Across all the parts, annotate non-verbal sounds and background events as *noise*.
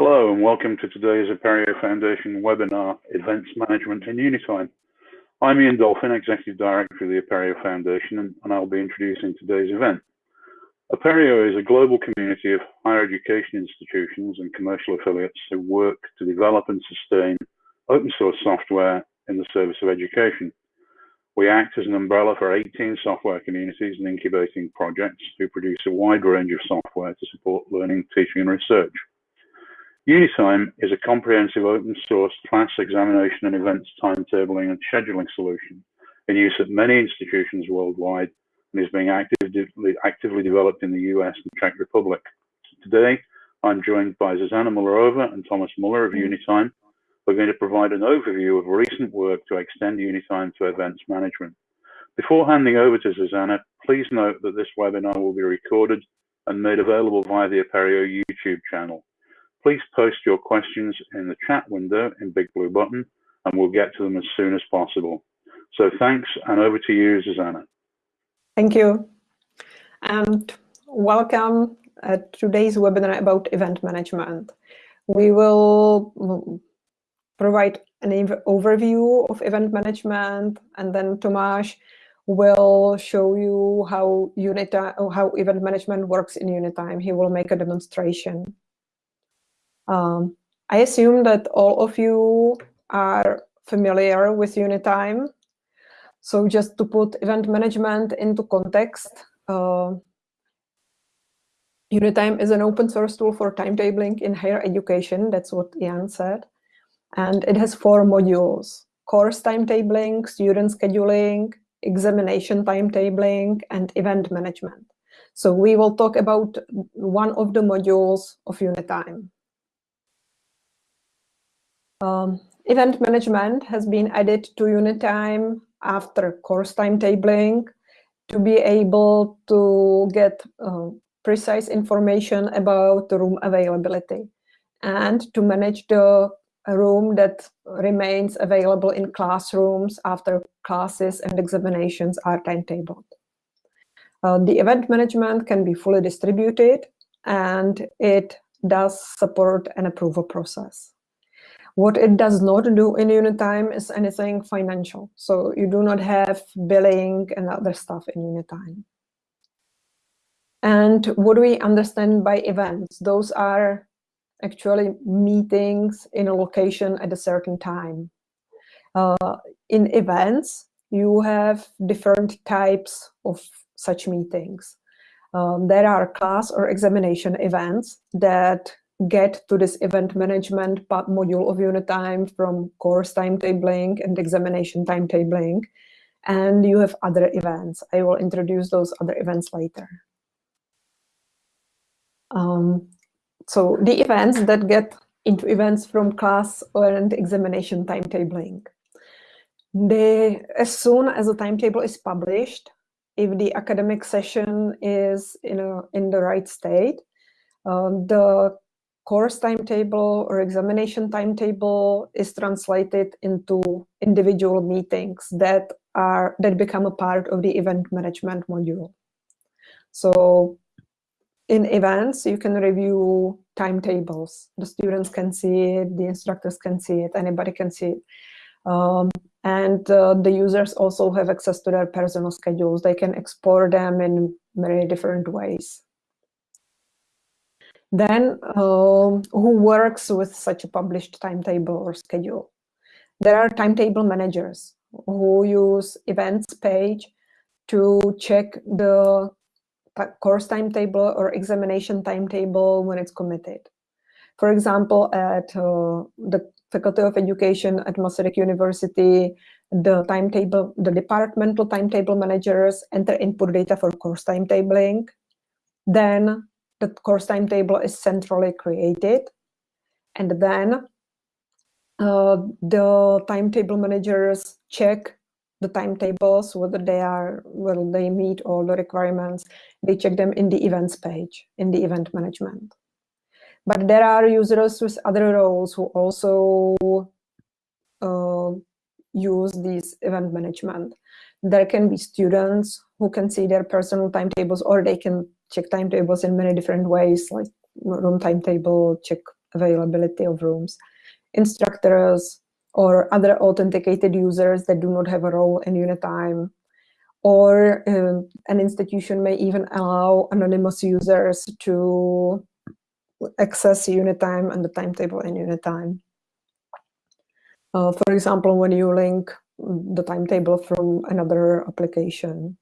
Hello and welcome to today's Apereo Foundation webinar, Events Management in Unitime. I'm Ian Dolphin, Executive Director of the Apereo Foundation, and, I'll be introducing today's event. Apereo is a global community of higher education institutions and commercial affiliates who work to develop and sustain open source software in the service of education. We act as an umbrella for 18 software communities and incubating projects who produce a wide range of software to support learning, teaching, and research. Unitime is a comprehensive open source class examination and events timetabling and scheduling solution in use at many institutions worldwide and is being actively, actively developed in the US and Czech Republic. Today, I'm joined by Zuzana Mullerova and Thomas Muller of Unitime. We're going to provide an overview of recent work to extend Unitime to events management. Before handing over to Zuzana, please note that this webinar will be recorded and made available via the Apereo YouTube channel. Please post your questions in the chat window in Big Blue Button, and we'll get to them as soon as possible. So thanks, and over to you, Zuzana. Thank you. And welcome at uh, today's webinar about event management. We will provide an overview of event management, and then Tomáš will show you how Unitime, how event management works in Unitime. He will make a demonstration. Um, I assume that all of you are familiar with Unitime. So just to put event management into context, uh, Unitime is an open source tool for timetabling in higher education. That's what Ian said. And it has four modules, course timetabling, student scheduling, examination timetabling, and event management. So we will talk about one of the modules of Unitime. Um, event management has been added to Unitime after course timetabling to be able to get uh, precise information about the room availability and to manage the room that remains available in classrooms after classes and examinations are timetabled. Uh, the event management can be fully distributed and it does support an approval process. What it does not do in Unitime is anything financial. So you do not have billing and other stuff in Unitime. And what do we understand by events? Those are actually meetings in a location at a certain time. Uh, in events, you have different types of such meetings. Um, there are class or examination events that get to this event management module of Unitime from course timetabling and examination timetabling. And you have other events. I will introduce those other events later. Um, so the events that get into events from class and examination timetabling. They, as soon as the timetable is published, if the academic session is in, a, in the right state, uh, the course timetable or examination timetable is translated into individual meetings that are that become a part of the event management module. So in events, you can review timetables. The students can see it, the instructors can see it, anybody can see it. Um, and uh, the users also have access to their personal schedules. They can export them in many different ways. Then um, who works with such a published timetable or schedule? There are timetable managers who use events page to check the course timetable or examination timetable when it's committed. For example, at uh, the Faculty of Education at Masaryk University, the timetable, the departmental timetable managers enter input data for course timetabling. Then the course timetable is centrally created. And then uh, the timetable managers check the timetables, whether they are, whether they meet all the requirements. They check them in the events page, in the event management. But there are users with other roles who also uh, use these event management. There can be students who can see their personal timetables or they can check timetables in many different ways, like room timetable, check availability of rooms. Instructors or other authenticated users that do not have a role in Unitime. Or uh, an institution may even allow anonymous users to access Unitime and the timetable in Unitime. Uh, for example, when you link the timetable from another application.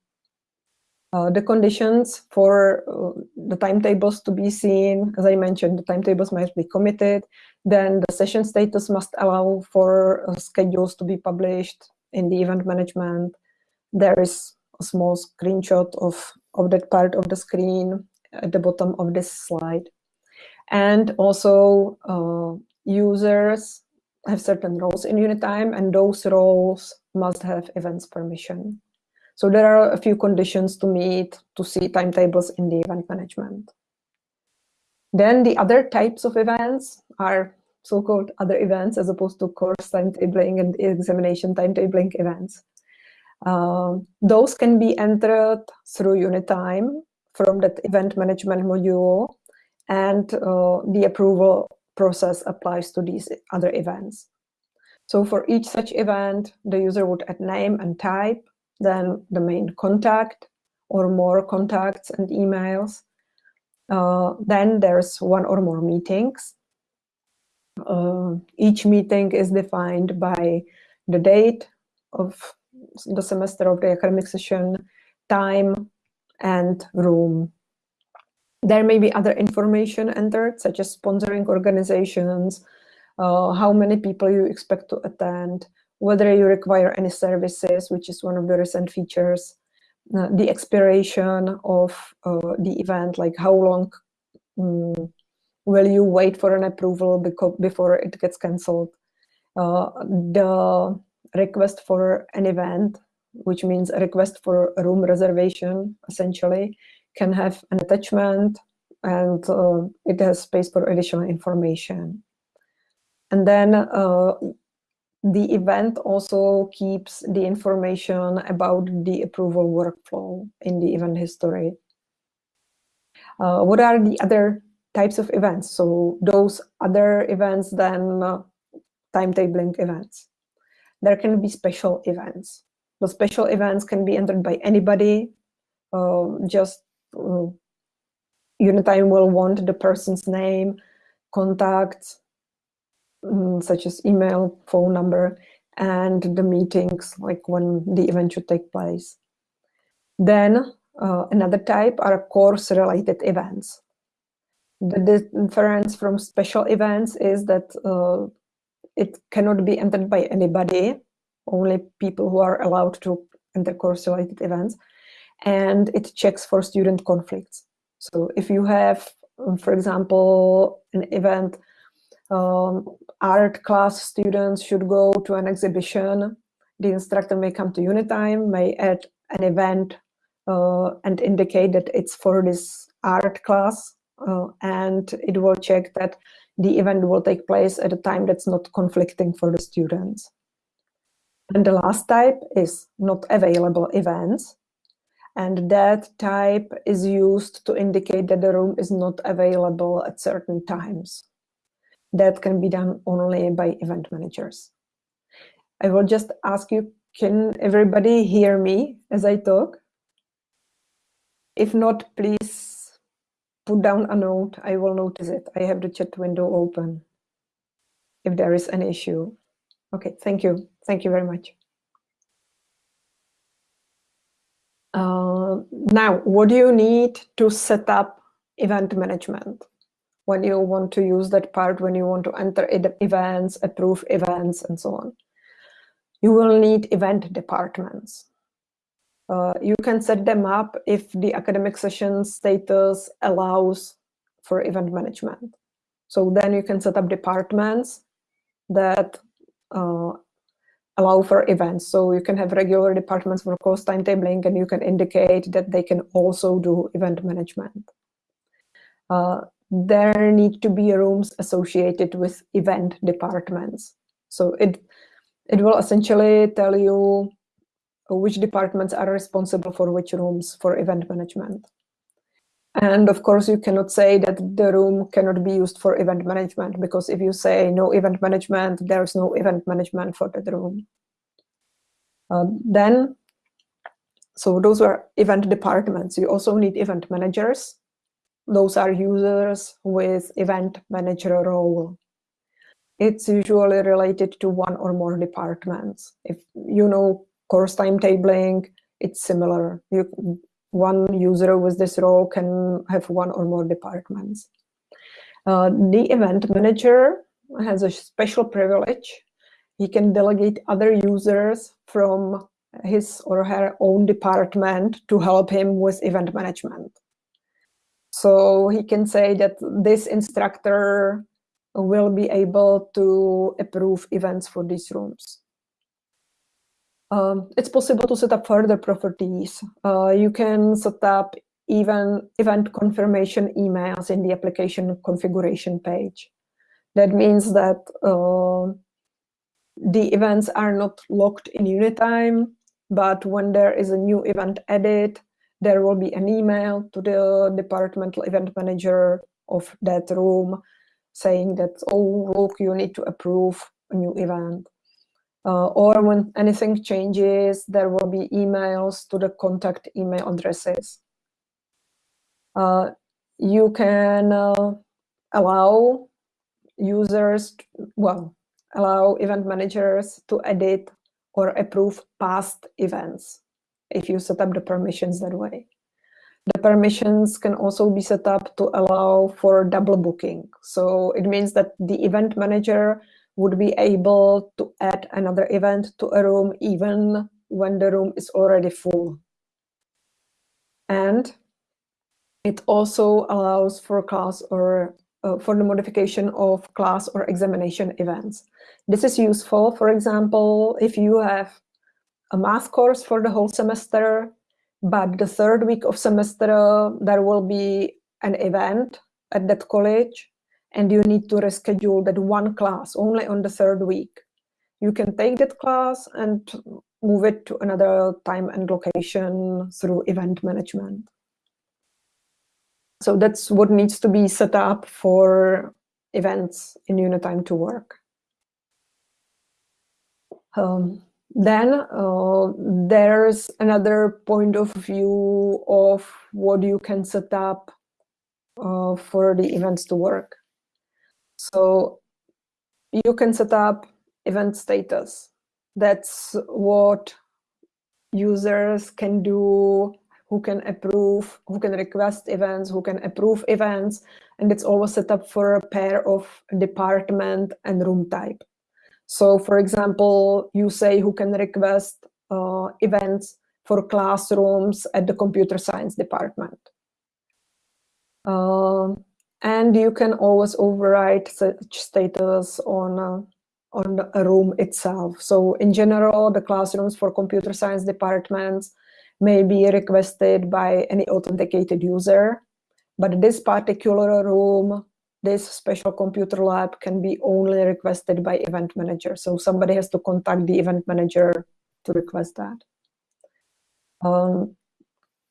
Uh, the conditions for uh, the timetables to be seen, as I mentioned, the timetables must be committed. Then the session status must allow for uh, schedules to be published in the event management. There is a small screenshot of, of that part of the screen at the bottom of this slide. And also uh, users have certain roles in Unitime, and those roles must have events permission. So there are a few conditions to meet to see timetables in the event management. Then the other types of events are so-called other events as opposed to course timetabling and examination timetabling events. Uh, those can be entered through Unitime from that event management module and uh, the approval process applies to these other events. So for each such event, the user would add name and type, then the main contact or more contacts and emails. Uh, then there's one or more meetings. Uh, each meeting is defined by the date of the semester of the academic session, time, and room. There may be other information entered, such as sponsoring organizations, uh, how many people you expect to attend, whether you require any services, which is one of the recent features, uh, the expiration of uh, the event, like how long um, will you wait for an approval before it gets cancelled, uh, the request for an event, which means a request for a room reservation, essentially, can have an attachment and uh, it has space for additional information. And then uh, the event also keeps the information about the approval workflow in the event history. Uh, what are the other types of events? So those other events than uh, timetabling events. There can be special events. The special events can be entered by anybody, uh, just uh, Unitime will want the person's name, contacts, um, such as email, phone number, and the meetings, like when the event should take place. Then uh, another type are course-related events. The difference from special events is that uh, it cannot be entered by anybody, only people who are allowed to enter course-related events, and it checks for student conflicts. So if you have, um, for example, an event, um, art class students should go to an exhibition, the instructor may come to Unitime, may add an event uh, and indicate that it's for this art class, uh, and it will check that the event will take place at a time that's not conflicting for the students. And the last type is not available events. And that type is used to indicate that the room is not available at certain times. That can be done only by event managers. I will just ask you, can everybody hear me as I talk? If not, please put down a note. I will notice it. I have the chat window open if there is an issue. Okay, thank you. Thank you very much. Uh, now, what do you need to set up event management? When you want to use that part, when you want to enter events, approve events, and so on. You will need event departments. Uh, you can set them up if the academic session status allows for event management. So then you can set up departments that uh, allow for events. So you can have regular departments for course timetabling, and you can indicate that they can also do event management. Uh, there need to be rooms associated with event departments. So it it will essentially tell you which departments are responsible for which rooms for event management. And of course, you cannot say that the room cannot be used for event management, because if you say no event management, there's no event management for that room. Uh, then, so those were event departments. You also need event managers. Those are users with event manager role. It's usually related to one or more departments. If you know course timetabling, it's similar. You one user with this role can have one or more departments. Uh, the event manager has a special privilege. He can delegate other users from his or her own department to help him with event management. So he can say that this instructor will be able to approve events for these rooms. Um, it's possible to set up further properties. Uh, you can set up even event confirmation emails in the application configuration page. That means that uh, the events are not locked in Unitime, but when there is a new event added, there will be an email to the departmental event manager of that room saying that, oh, look, you need to approve a new event. Uh, or when anything changes, there will be emails to the contact email addresses. Uh, you can uh, allow users, well, allow event managers to edit or approve past events if you set up the permissions that way. The permissions can also be set up to allow for double booking. So it means that the event manager would be able to add another event to a room even when the room is already full. And it also allows for class or uh, for the modification of class or examination events. This is useful, for example, if you have a math course for the whole semester, but the third week of semester, there will be an event at that college and you need to reschedule that one class only on the third week. You can take that class and move it to another time and location through event management. So that's what needs to be set up for events in Unitime to work. Um, then uh, there's another point of view of what you can set up uh, for the events to work. So you can set up event status. That's what users can do, who can approve, who can request events, who can approve events, and it's always set up for a pair of department and room type. So for example, you say who can request uh, events for classrooms at the computer science department. Uh, and you can always override such status on uh, on a room itself. So in general, the classrooms for computer science departments may be requested by any authenticated user, but this particular room, this special computer lab can be only requested by event manager. So somebody has to contact the event manager to request that. Um,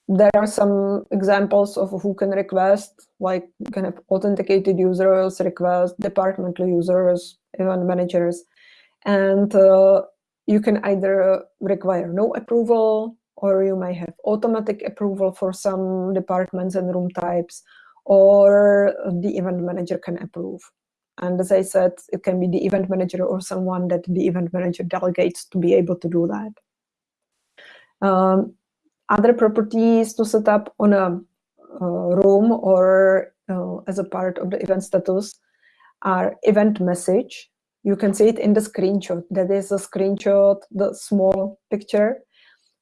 there are some examples of who can request, like kind of authenticated users, request departmental users, event managers, and uh, you can either require no approval or you may have automatic approval for some departments and room types, or the event manager can approve. And as I said, it can be the event manager or someone that the event manager delegates to be able to do that. Um, other properties to set up on a uh, room or uh, as a part of the event status are event message. You can see it in the screenshot. That is a screenshot, the small picture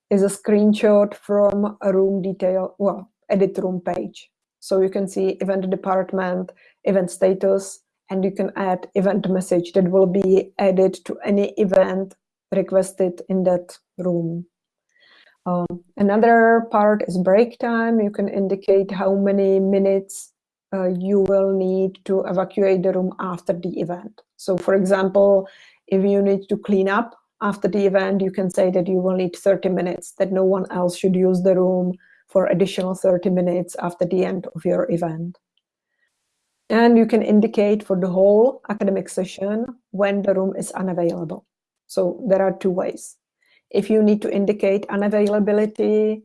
is a screenshot from a room detail, well, edit room page. So you can see event department, event status, and you can add event message that will be added to any event requested in that room. Um, another part is break time. You can indicate how many minutes uh, you will need to evacuate the room after the event. So for example, if you need to clean up after the event, you can say that you will need 30 minutes, that no one else should use the room for additional 30 minutes after the end of your event. And you can indicate for the whole academic session when the room is unavailable. So there are two ways. If you need to indicate unavailability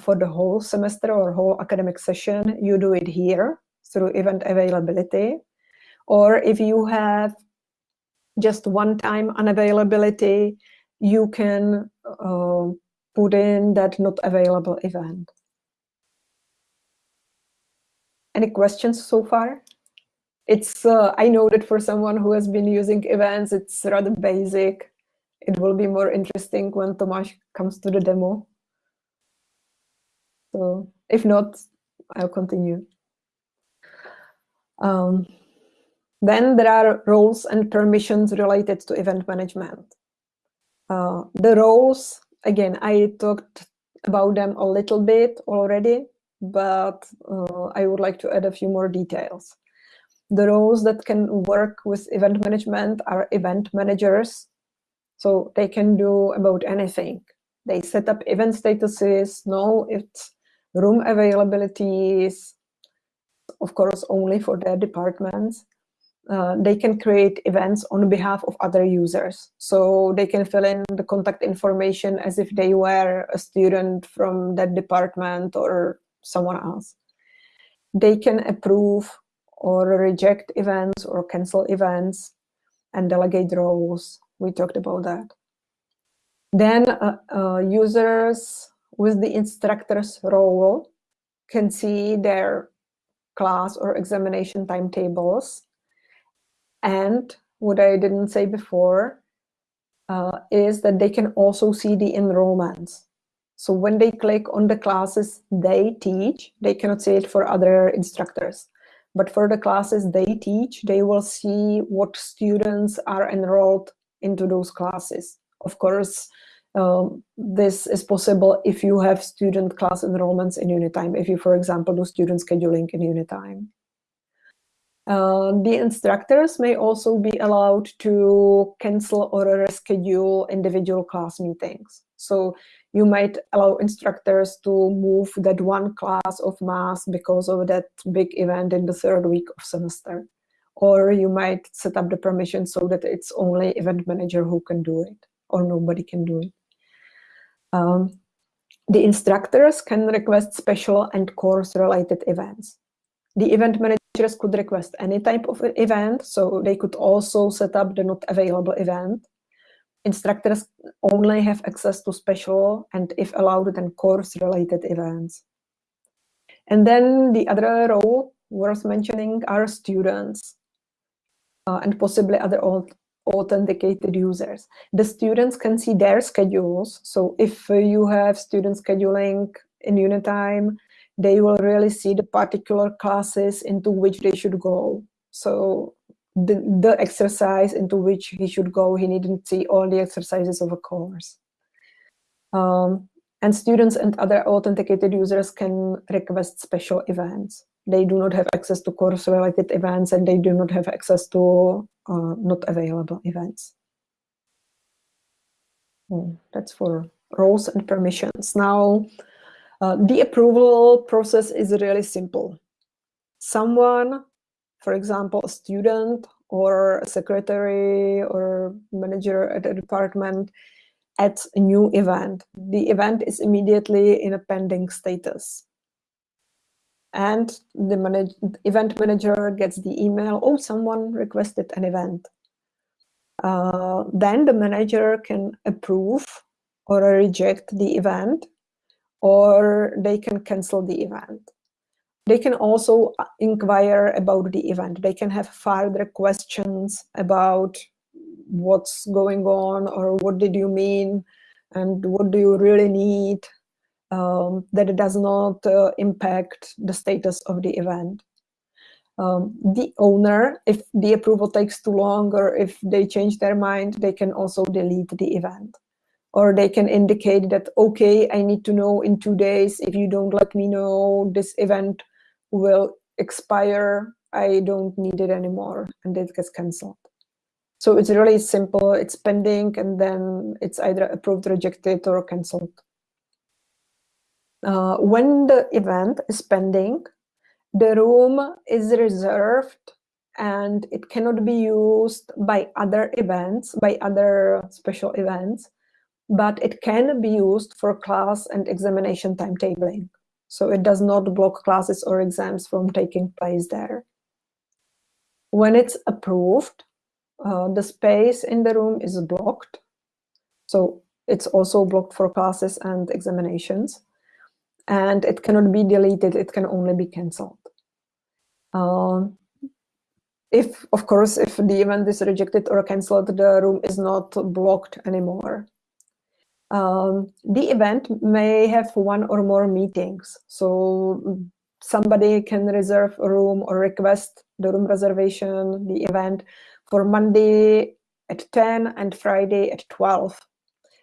for the whole semester or whole academic session, you do it here through event availability. Or if you have just one-time unavailability, you can uh, put in that not available event. Any questions so far? It's uh, I know that for someone who has been using events, it's rather basic. It will be more interesting when Tomáš comes to the demo. So if not, I'll continue. Um, then there are roles and permissions related to event management. Uh, the roles, again, I talked about them a little bit already, but uh, I would like to add a few more details. The roles that can work with event management are event managers. So they can do about anything. They set up event statuses, know if room availabilities, of course, only for their departments uh, they can create events on behalf of other users. So they can fill in the contact information as if they were a student from that department or someone else. They can approve or reject events or cancel events and delegate roles. We talked about that. Then uh, uh, users with the instructor's role can see their class or examination timetables and what I didn't say before uh, is that they can also see the enrollments. So when they click on the classes they teach, they cannot see it for other instructors. But for the classes they teach, they will see what students are enrolled into those classes. Of course, um, this is possible if you have student class enrollments in Unitime, if you, for example, do student scheduling in Unitime. Uh, the instructors may also be allowed to cancel or reschedule individual class meetings. So you might allow instructors to move that one class of math because of that big event in the third week of semester. Or you might set up the permission so that it's only event manager who can do it or nobody can do it. Um, the instructors can request special and course related events. The event managers could request any type of event, so they could also set up the not available event. Instructors only have access to special and, if allowed, then course-related events. And then the other role worth mentioning are students uh, and possibly other authenticated users. The students can see their schedules. So if you have student scheduling in Unitime, they will really see the particular classes into which they should go. So the, the exercise into which he should go, he needn't see all the exercises of a course. Um, and students and other authenticated users can request special events. They do not have access to course-related events and they do not have access to uh, not available events. Hmm, that's for roles and permissions. Now, uh, the approval process is really simple. Someone, for example, a student or a secretary or manager at a department adds a new event. The event is immediately in a pending status. And the manage event manager gets the email, oh, someone requested an event. Uh, then the manager can approve or reject the event or they can cancel the event. They can also uh, inquire about the event. They can have further questions about what's going on or what did you mean and what do you really need um, that it does not uh, impact the status of the event. Um, the owner, if the approval takes too long or if they change their mind, they can also delete the event or they can indicate that, okay, I need to know in two days, if you don't let me know, this event will expire, I don't need it anymore, and it gets canceled. So it's really simple, it's pending, and then it's either approved, rejected, or canceled. uh, when the event is pending, the room is reserved and it cannot be used by other events, by other special events, but it can be used for class and examination timetabling. So it does not block classes or exams from taking place there. When it's approved, uh, the space in the room is blocked. So it's also blocked for classes and examinations. And it cannot be deleted, it can only be cancelled. Um, if, of course, if the event is rejected or cancelled, the room is not blocked anymore. Um, the event may have one or more meetings. So somebody can reserve a room or request the room reservation, the event for Monday at 10 and Friday at 12.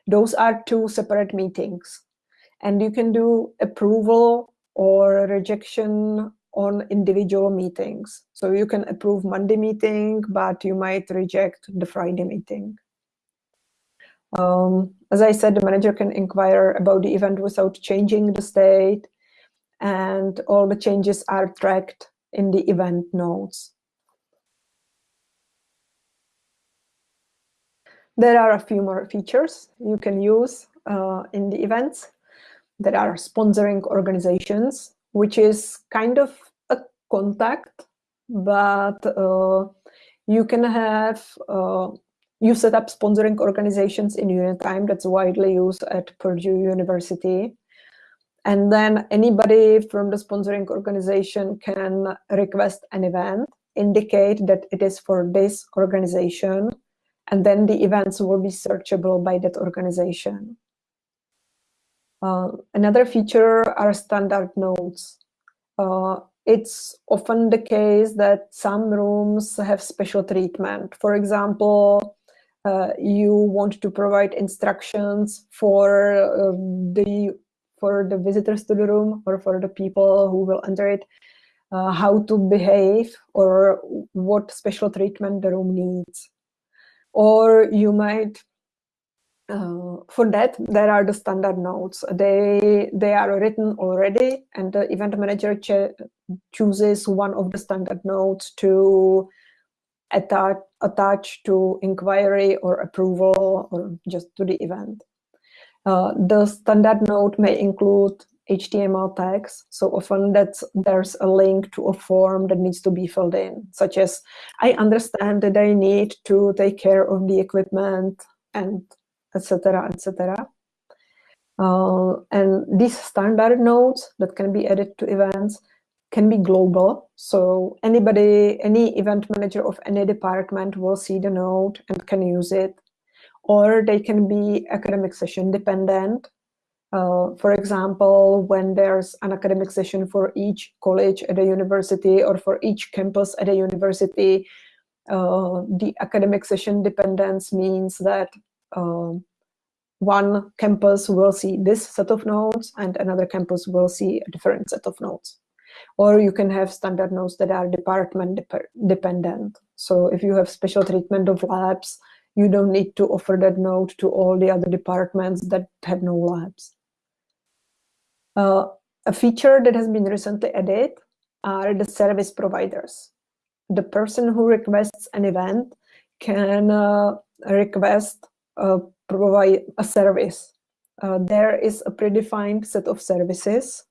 Those are two separate meetings. And you can do approval or rejection on individual meetings. So you can approve Monday meeting, but you might reject the Friday meeting. Um, as I said, the manager can inquire about the event without changing the state, and all the changes are tracked in the event nodes. There are a few more features you can use uh, in the events. There are sponsoring organizations, which is kind of a contact, but uh, you can have, uh, you set up sponsoring organizations in Unitime that's widely used at Purdue University. And then anybody from the sponsoring organization can request an event, indicate that it is for this organization, and then the events will be searchable by that organization. Uh, another feature are standard notes. Uh, it's often the case that some rooms have special treatment. For example, uh, you want to provide instructions for uh, the for the visitors to the room or for the people who will enter it, uh, how to behave or what special treatment the room needs. Or you might uh, for that, there are the standard notes. They they are written already, and the event manager chooses one of the standard notes to attach attach to inquiry or approval or just to the event. Uh, the standard note may include HTML tags. So often that there's a link to a form that needs to be filled in, such as, I understand that I need to take care of the equipment and etc., etc. Uh, and these standard nodes that can be added to events can be global. So anybody, any event manager of any department will see the node and can use it. Or they can be academic session dependent. Uh, for example, when there's an academic session for each college at a university or for each campus at a university, uh, the academic session dependence means that um, one campus will see this set of nodes and another campus will see a different set of nodes. Or you can have standard nodes that are department dep dependent. So if you have special treatment of labs, you don't need to offer that node to all the other departments that have no labs. Uh, a feature that has been recently added are the service providers. The person who requests an event can uh, request uh, provide a service. Uh, there is a predefined set of services,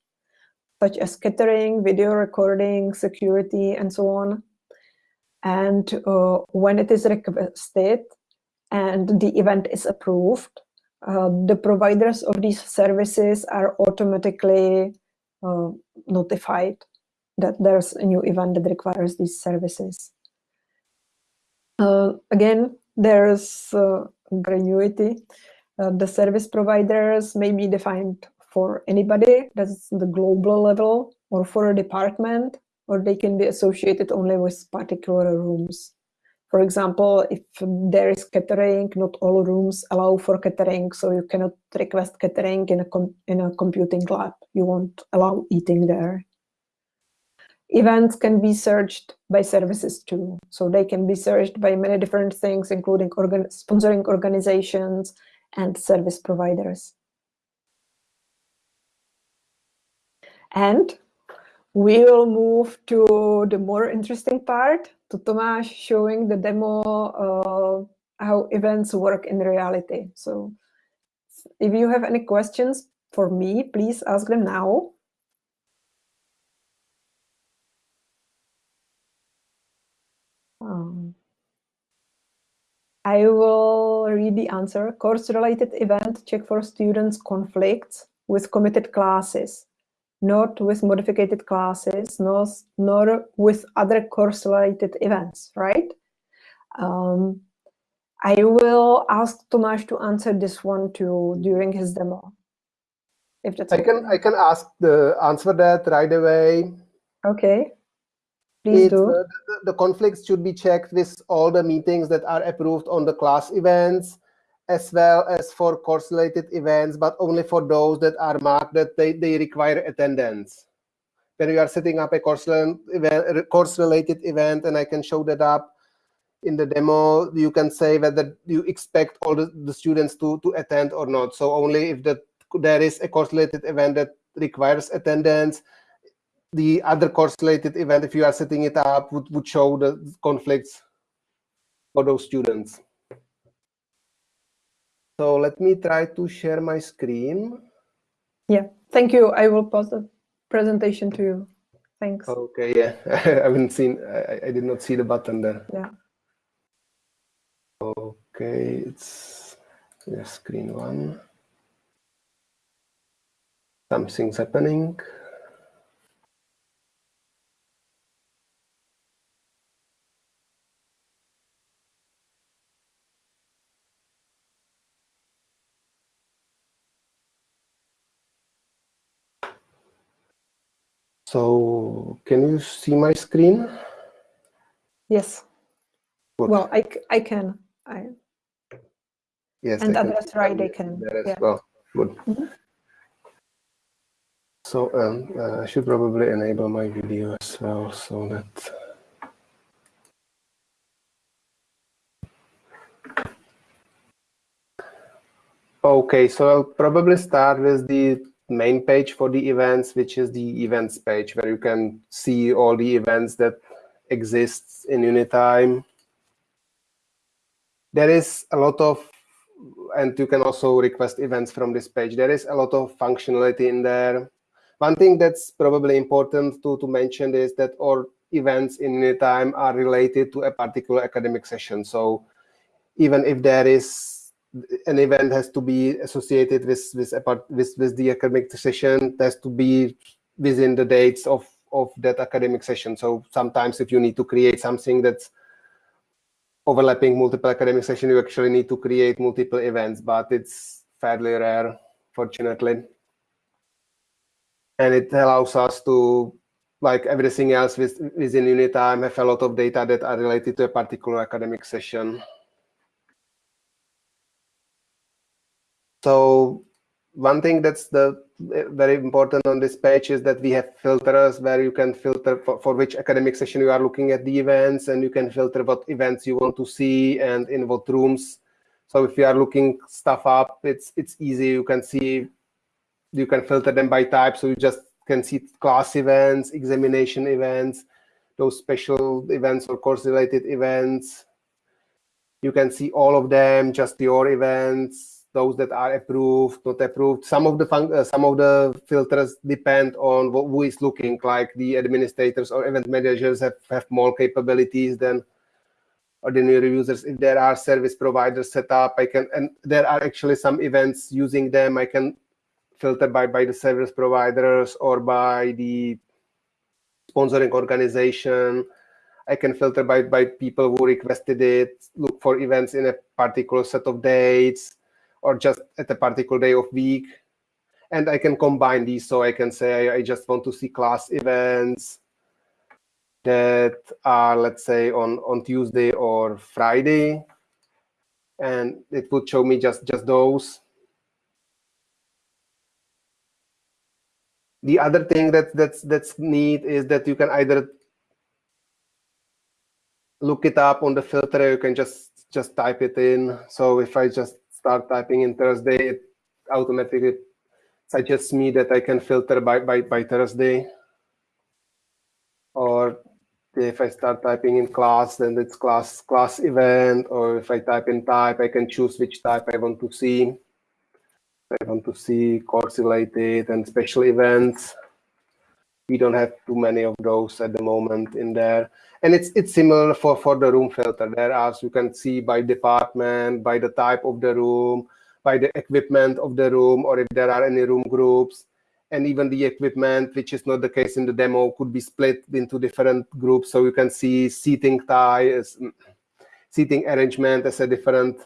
such as catering, video recording, security, and so on. And uh, when it is requested and the event is approved, uh, the providers of these services are automatically uh, notified that there's a new event that requires these services. Uh, again, there's uh, gratuity. Uh, the service providers may be defined for anybody, that's the global level, or for a department, or they can be associated only with particular rooms. For example, if there is catering, not all rooms allow for catering, so you cannot request catering in a, in a computing lab. You won't allow eating there. Events can be searched by services too. So they can be searched by many different things, including organ sponsoring organizations and service providers. And we will move to the more interesting part, to Tomáš showing the demo uh, how events work in reality. So if you have any questions for me, please ask them now. Um, I will read the answer. Course-related event check for students conflicts with committed classes, not with modified classes, nor, nor with other course-related events, right? Um, I will ask Tomáš to answer this one too during his demo. If that's I okay. can I can ask the answer that right away. Okay. Please do. Uh, the, the conflicts should be checked with all the meetings that are approved on the class events, as well as for course-related events, but only for those that are marked that they, they require attendance. When you are setting up a course-related course event, and I can show that up in the demo, you can say whether you expect all the, the students to, to attend or not. So only if the, there is a course-related event that requires attendance, the other course-related event, if you are setting it up, would, would show the conflicts for those students. So let me try to share my screen. Yeah, thank you. I will post the presentation to you. Thanks. Okay, yeah, *laughs* I haven't seen, I, I did not see the button there. Yeah. Okay, it's yeah, screen one. Something's happening. So can you see my screen? Yes. Good. Well, I, I can. I, yes. And others, right, they can. There as yeah. well. Good. Mm -hmm. So um, uh, I should probably enable my video as well so that Okay, so I'll probably start with the main page for the events, which is the events page, where you can see all the events that exist in Unitime. There is a lot of, and you can also request events from this page. There is a lot of functionality in there. One thing that's probably important to, to mention is that all events in Unitime are related to a particular academic session. So even if there is an event has to be associated with with, with with the academic session. It has to be within the dates of of that academic session. So sometimes if you need to create something that's overlapping multiple academic session, you actually need to create multiple events, but it's fairly rare, fortunately. And it allows us to, like everything else with, within Unitime, have a lot of data that are related to a particular academic session. So one thing that's the eh, very important on this page is that we have filters where you can filter for, for which academic session you are looking at the events and you can filter what events you want to see and in what rooms. So if you are looking stuff up, it's it's easy. You can see, you can filter them by type. So you just can see class events, examination events, those special events or course related events. You can see all of them, just your events, those that are approved, not approved. Some of the uh, some of the filters depend on what, who is looking. Like the administrators or event managers have have more capabilities than ordinary users. If there are service providers set up, I can and there are actually some events using them. I can filter by by the service providers or by the sponsoring organization. I can filter by by people who requested it. Look for events in a particular set of dates or just at a particular day of week. And I can combine these. So I can say I just want to see class events that are, let's say, on, on Tuesday or Friday. And it would show me just, just those. The other thing that, that's, that's neat is that you can either look it up on the filter, you can just, just type it in. So if I just start typing in Thursday, it automatically suggests me that I can filter by, by, by Thursday. Or if I start typing in class, then it's class class event. Or if I type in type, I can choose which type I want to see. I want to see course related and special events. We don't have too many of those at the moment in there. And it's it's similar for, for the room filter. There, as you can see by department, by the type of the room, by the equipment of the room, or if there are any room groups. And even the equipment, which is not the case in the demo, could be split into different groups. So you can see seating tie, mm, seating arrangement as a different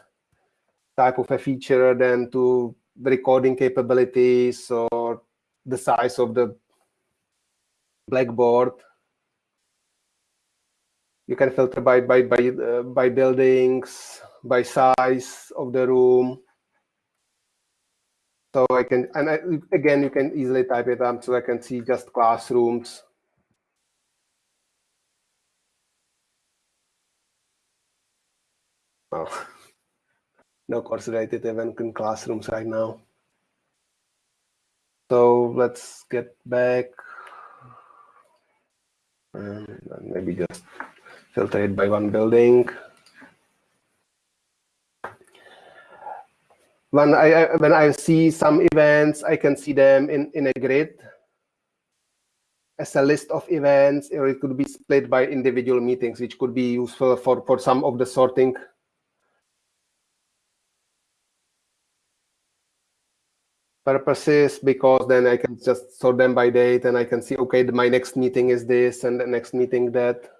type of a feature than to recording capabilities or the size of the blackboard. You can filter by by by uh, by buildings, by size of the room. So I can, and I, again, you can easily type it up so I can see just classrooms. Oh, *laughs* no course related event in classrooms right now. So let's get back and maybe just filter it by one building. When I, when I see some events, I can see them in, in a grid as a list of events, or it could be split by individual meetings, which could be useful for, for some of the sorting purposes because then I can just sort them by date and I can see, okay, my next meeting is this and the next meeting that.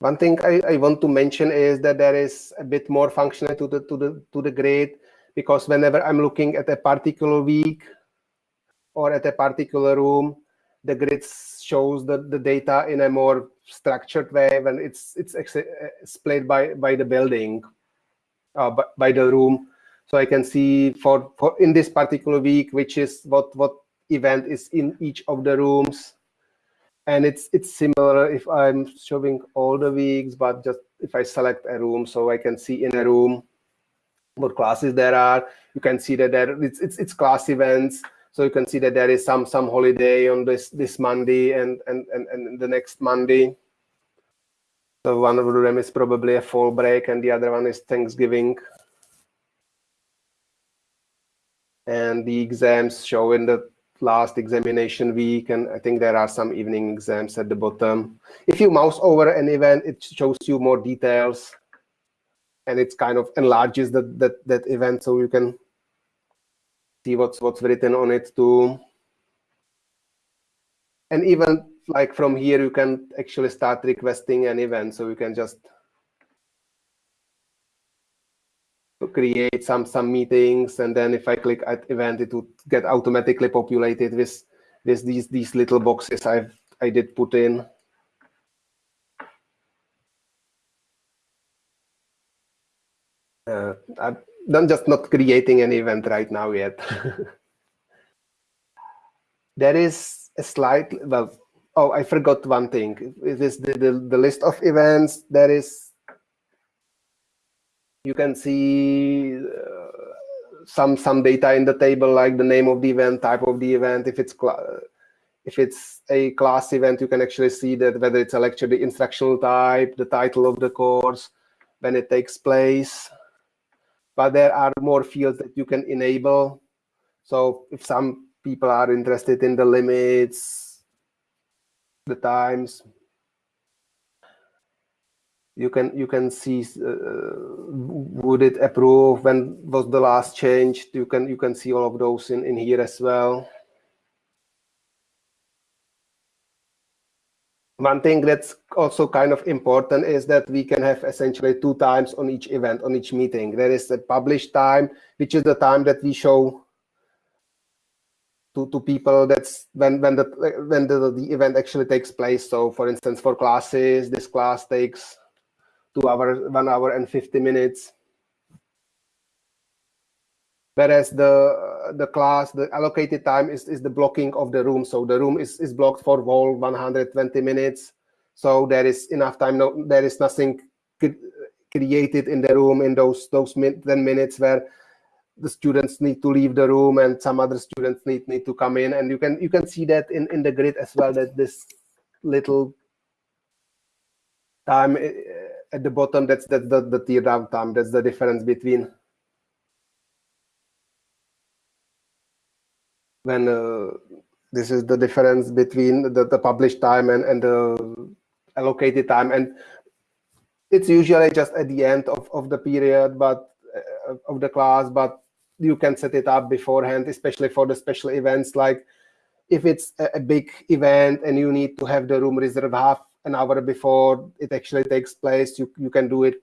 One thing I, I want to mention is that there is a bit more functionality to the to the to the grid because whenever I'm looking at a particular week, or at a particular room, the grid shows the, the data in a more structured way when it's it's uh, split by by the building, uh, by, by the room. So I can see for, for in this particular week, which is what what event is in each of the rooms. And it's it's similar if I'm showing all the weeks, but just if I select a room, so I can see in a room what classes there are. You can see that there it's it's, it's class events so you can see that there is some some holiday on this this Monday and and and, and the next Monday. So one of them is probably a fall break, and the other one is Thanksgiving. And the exams show in the last examination week, and I think there are some evening exams at the bottom. If you mouse over an event, it shows you more details, and it's kind of enlarges that that that event, so you can see what's what's written on it too. And even like from here, you can actually start requesting an event. So you can just create some some meetings, and then if I click at event, it would get automatically populated with with these these little boxes I've I did put in. Uh, I, I'm just not creating an event right now yet. *laughs* there is a slight, well, oh, I forgot one thing. It is the, the, the list of events. There is, you can see uh, some some data in the table, like the name of the event, type of the event. If it's if it's a class event, you can actually see that whether it's a lecture, the instructional type, the title of the course, when it takes place but there are more fields that you can enable. So if some people are interested in the limits, the times, you can you can see uh, would it approve? When was the last change you can you can see all of those in in here as well One thing that's also kind of important is that we can have essentially two times on each event, on each meeting. There is a published time, which is the time that we show to, to people that's when when the when the, the event actually takes place. So for instance, for classes, this class takes two hours, one hour and 50 minutes. Whereas the the class the allocated time is, is the blocking of the room. So the room is, is blocked for all 120 minutes. So there is enough time. No there is nothing created in the room in those those 10 minutes where the students need to leave the room and some other students need need to come in. And you can you can see that in in the grid as well that this little time eh, at the bottom that's that's the the tear down time. That's the difference between when uh, this is the difference between the, the published time and, and the allocated time. And it's usually just at the end of, of the period, but uh, of the class, but you can set it up beforehand, especially for the special events. Like if it's a, a big event and you need to have the room reserved half an hour before it actually takes place, you, you can do it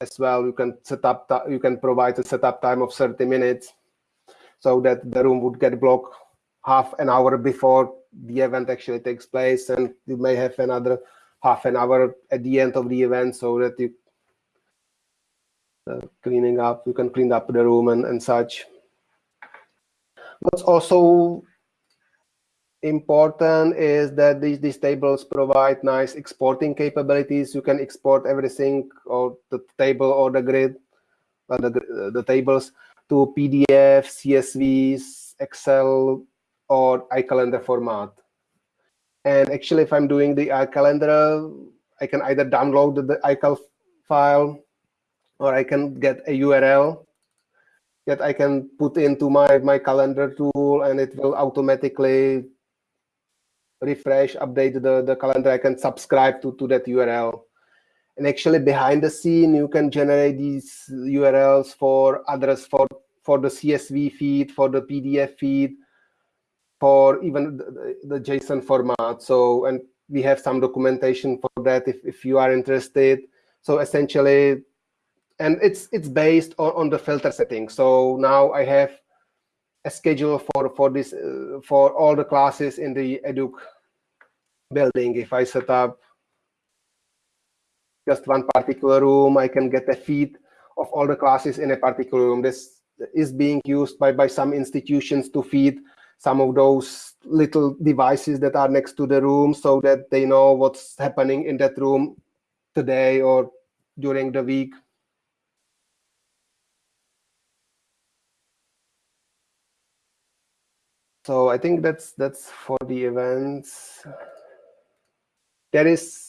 as well. You can set up, you can provide a setup time of 30 minutes so that the room would get blocked half an hour before the event actually takes place and you may have another half an hour at the end of the event so that you uh, cleaning up you can clean up the room and, and such. What's also important is that these, these tables provide nice exporting capabilities. You can export everything or the table or the grid uh, the, the tables to PDF, CSVs, Excel, or iCalendar format. And actually, if I'm doing the iCalendar, I can either download the iCal file or I can get a URL that I can put into my, my calendar tool and it will automatically refresh, update the, the calendar. I can subscribe to, to that URL. And actually behind the scene, you can generate these URLs for others for, for the CSV feed, for the PDF feed, for even the, the JSON format. So, and we have some documentation for that if, if you are interested. So essentially, and it's it's based on, on the filter setting. So now I have a schedule for for this uh, for all the classes in the Educ building. If I set up just one particular room. I can get a feed of all the classes in a particular room. This is being used by, by some institutions to feed some of those little devices that are next to the room so that they know what's happening in that room today or during the week. So I think that's that's for the events. There is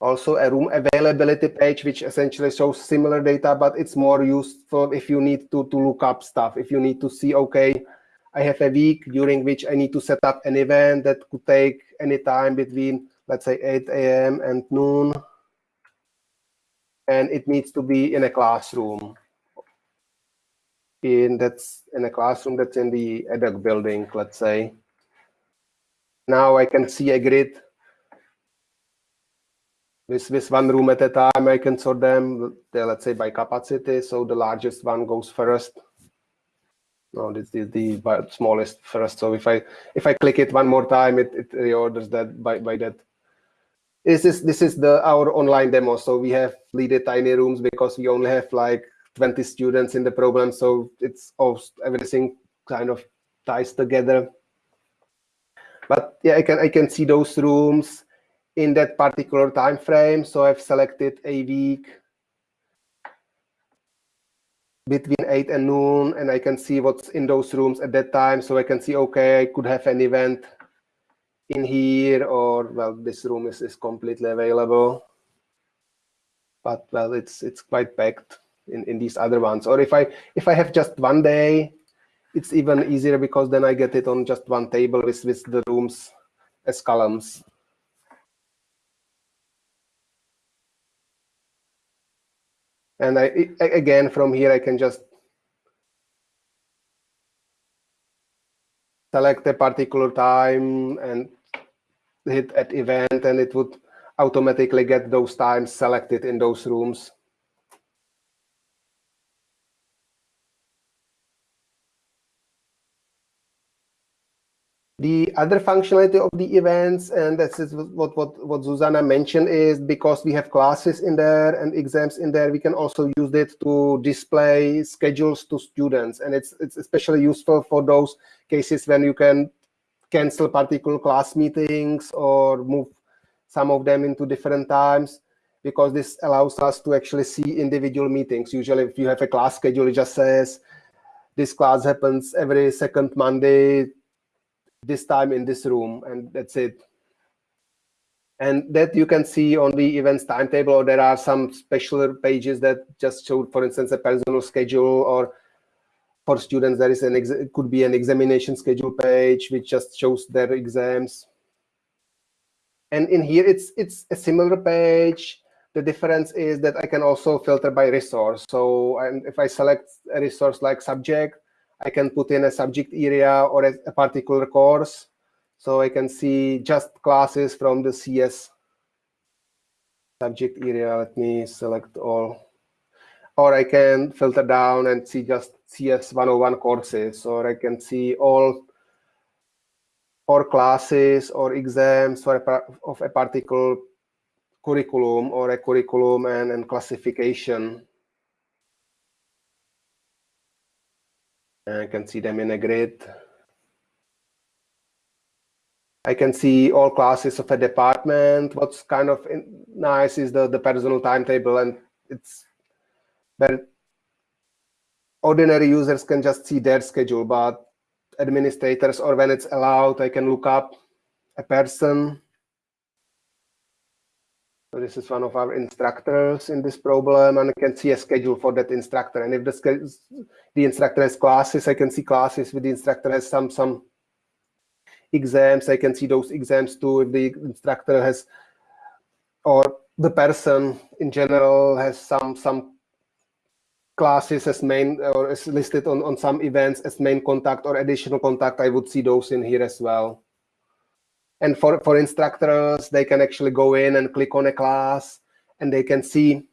also a room availability page, which essentially shows similar data, but it's more useful if you need to, to look up stuff. If you need to see, OK, I have a week during which I need to set up an event that could take any time between, let's say, 8 a.m. and noon. And it needs to be in a classroom. In that's in a classroom that's in the EDUC building, let's say. Now I can see a grid with, with one room at a time, I can sort them, let's say, by capacity. So the largest one goes first. No, this is the smallest first. So if I if I click it one more time, it, it reorders that by, by that. This is this is the our online demo. So we have leaded tiny rooms because we only have like 20 students in the program. So it's all everything kind of ties together. But yeah, I can I can see those rooms in that particular time frame. So I've selected a week between 8 and noon, and I can see what's in those rooms at that time. So I can see, OK, I could have an event in here, or, well, this room is, is completely available. But, well, it's it's quite packed in, in these other ones. Or if I if I have just one day, it's even easier because then I get it on just one table with, with the rooms as columns. And I, again, from here, I can just select a particular time and hit at event, and it would automatically get those times selected in those rooms. The other functionality of the events, and this is what, what, what Zuzana mentioned, is because we have classes in there and exams in there, we can also use it to display schedules to students. And it's, it's especially useful for those cases when you can cancel particular class meetings or move some of them into different times because this allows us to actually see individual meetings. Usually if you have a class schedule, it just says this class happens every second Monday this time in this room, and that's it. And that you can see on the events timetable, or there are some special pages that just show, for instance, a personal schedule, or for students, there is an could be an examination schedule page, which just shows their exams. And in here, it's it's a similar page. The difference is that I can also filter by resource. So and if I select a resource like subject, I can put in a subject area or a, a particular course. So I can see just classes from the CS subject area. Let me select all. Or I can filter down and see just CS 101 courses, or I can see all or classes or exams for a, of a particular curriculum or a curriculum and, and classification. I can see them in a grid. I can see all classes of a department. What's kind of nice is the, the personal timetable, and it's very ordinary users can just see their schedule, but administrators or when it's allowed, I can look up a person so this is one of our instructors in this problem, and I can see a schedule for that instructor. And if the, the instructor has classes, I can see classes with the instructor has some some exams. I can see those exams too. If the instructor has, or the person in general has some some classes as main or is listed on on some events as main contact or additional contact, I would see those in here as well. And for, for instructors, they can actually go in and click on a class and they can see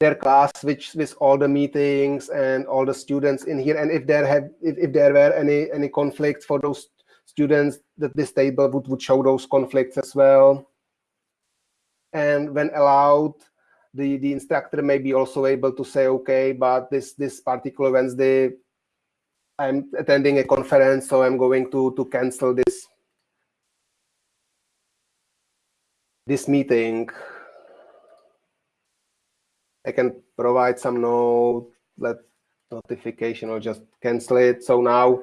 their class which with all the meetings and all the students in here. And if there have if, if there were any any conflicts for those students, that this table would, would show those conflicts as well. And when allowed, the, the instructor may be also able to say, okay, but this this particular Wednesday, I'm attending a conference, so I'm going to to cancel this this meeting, I can provide some note, let notification or just cancel it. So now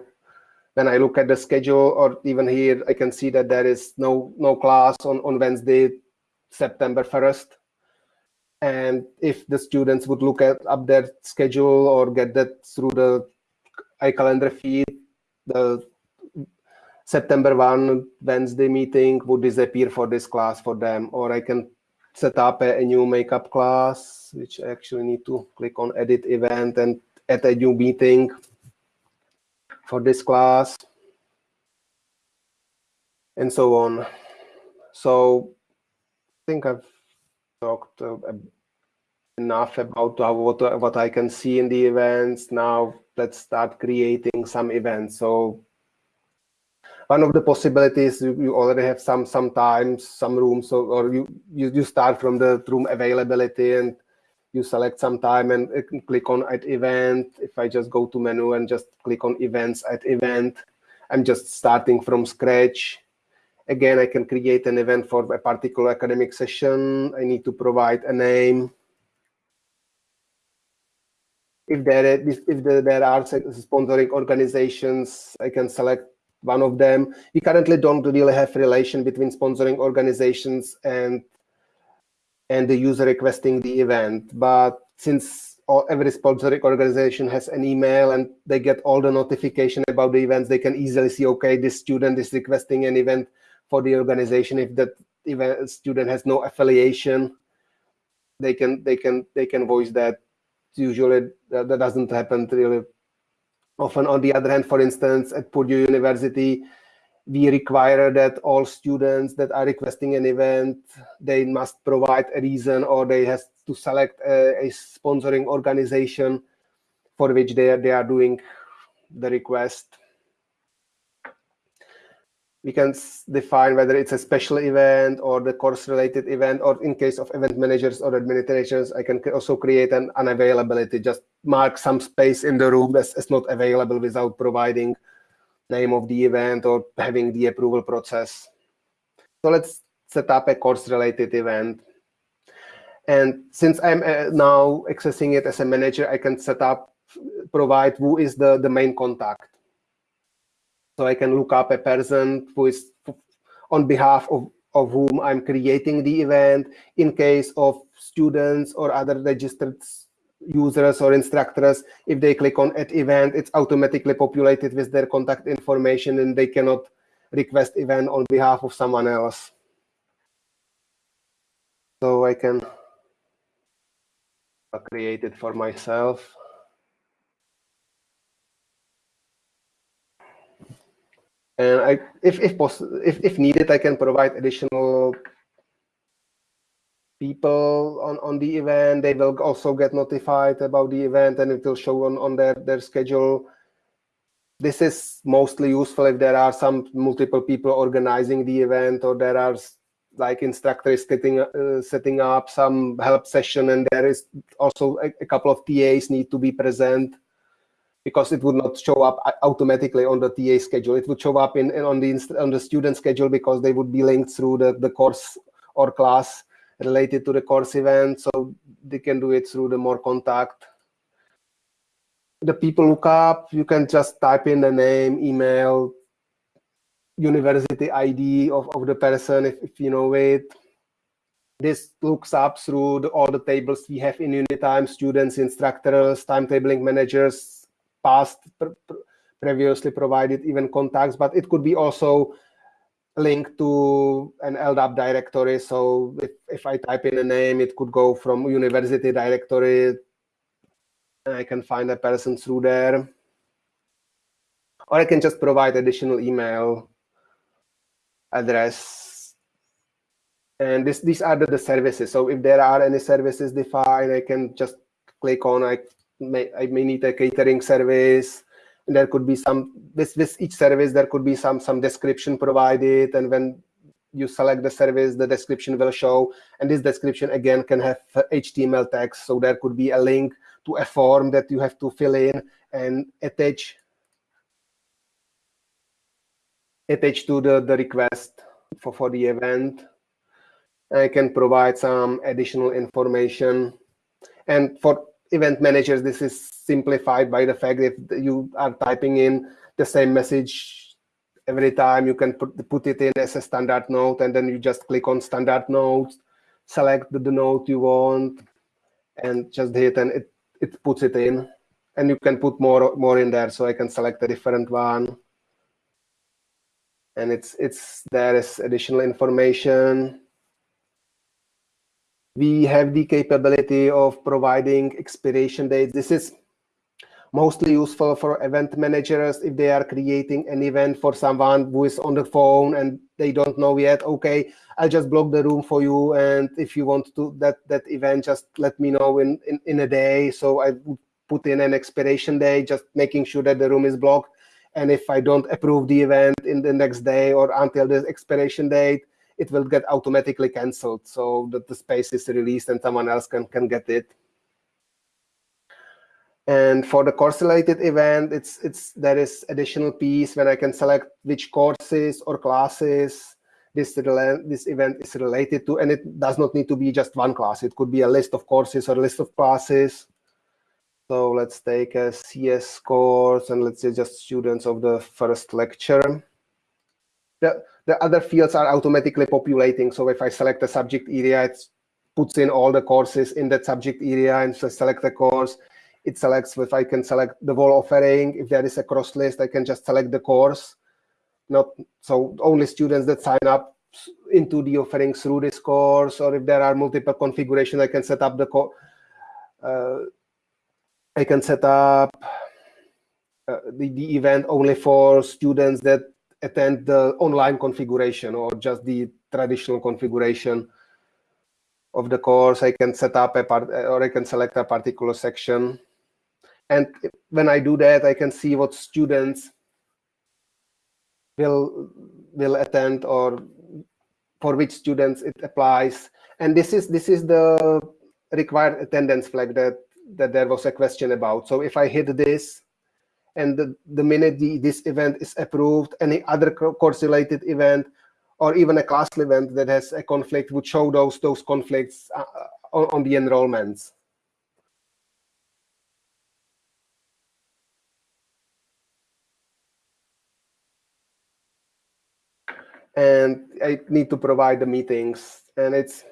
when I look at the schedule or even here, I can see that there is no no class on, on Wednesday, September 1st. And if the students would look at up their schedule or get that through the iCalendar feed, the September 1 Wednesday meeting would disappear for this class for them, or I can set up a, a, new makeup class, which I actually need to click on edit event and add a new meeting for this class, and so on. So I think I've talked uh, enough about how, what, what I can see in the events. Now let's start creating some events. So one of the possibilities you, you already have some sometimes some rooms so, or you, you you start from the room availability and you select some time and uh, click on at event. If i just go to menu and just click on events at event i'm just starting from scratch. Again i can create an event for a particular academic session. I need to provide a name. If there if there are sponsoring organizations i can select one of them. We currently don't really have relation between sponsoring organizations and and the user requesting the event. But since all, every sponsoring organization has an email and they get all the notification about the events, they can easily see, okay, this student is requesting an event for the organization. If that event student has no affiliation, they can they can they can voice that. Usually that, that doesn't happen really Often, on the other hand, for instance, at Purdue University, we require that all students that are requesting an event, they must provide a reason or they have to select a, a sponsoring organization for which they are, they are doing the request. we can define whether it's a special event or the course related event, or in case of event managers or administrators, I can also create an unavailability, just mark some space in the room that's not available without providing name of the event or having the approval process. So let's set up a course related event. And since I'm uh, now accessing it as a manager, I can set up, provide who is the, the main contact. So I can look up a person who is on behalf of, of whom I'm creating the event. In case of students or other registered users or instructors, if they click on at event, it's automatically populated with their contact information and they cannot request event on behalf of someone else. So I can create it for myself. And I, if if, if if needed, I can provide additional people on on the event. They will also get notified about the event, and it will show on on their their schedule. This is mostly useful if there are some multiple people organizing the event, or there are like instructors setting uh, setting up some help session, and there is also a, a couple of TAs need to be present because it would not show up automatically on the TA schedule. It would show up in, in on the on the student schedule because they would be linked through the, the course or class related to the course event. So they can do it through the more contact. The people look up, you can just type in the name, email, university ID of, of the person if, if you know it. This looks up through the, all the tables we have in Unitime, students, instructors, timetabling managers, past previously provided even contacts, but it could be also linked to an LDAP directory. So if, if I type in a name, it could go from university directory. And I can find a person through there. Or I can just provide additional email address. And this, these are the, the services. So if there are any services defined, I can just click on, I may, I may need a catering service. There could be some, with, with each service, there could be some, some description provided. And when you select the service, the description will show. And this description, again, can have HTML text. So there could be a link to a form that you have to fill in and attach attach to the, the request for, for the event. I can provide some additional information. And for event managers, this is simplified by the fact that you are typing in the same message every time. You can put, put it in as a standard note, and then you just click on standard notes, select the, the note you want, and just hit, and it, it puts it in. And you can put more more in there, so I can select a different one. And it's it's there is additional information we have the capability of providing expiration dates. This is mostly useful for event managers if they are creating an event for someone who is on the phone and they don't know yet okay i'll just block the room for you and if you want to that that event just let me know in in, in a day so i put in an expiration day just making sure that the room is blocked and if i don't approve the event in the next day or until the expiration date it will get automatically canceled so that the space is released and someone else can, can get it. And for the course related event, it's it's there is additional piece when I can select which courses or classes this this event is related to, and it does not need to be just one class. It could be a list of courses or a list of classes. So let's take a CS course, and let's say just students of the first lecture. The, the other fields are automatically populating. So if I select a subject area, it puts in all the courses in that subject area and so select the course. It selects if I can select the whole offering. If there is a cross list, I can just select the course. Not so only students that sign up into the offering through this course, or if there are multiple configurations, I can set up the uh, I can set up uh, the, the event only for students that attend the online configuration or just the traditional configuration of the course. I can set up a part or I can select a particular section. And when I do that, I can see what students will will attend or for which students it applies. And this is this is the required attendance flag that that there was a question about. So if I hit this, and the, the minute the, this event is approved, any other course-related event or even a class event that has a conflict would show those those conflicts uh, on, on the enrollments. and I need to provide the meetings and it's